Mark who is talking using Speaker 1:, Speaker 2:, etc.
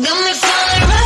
Speaker 1: Got me falling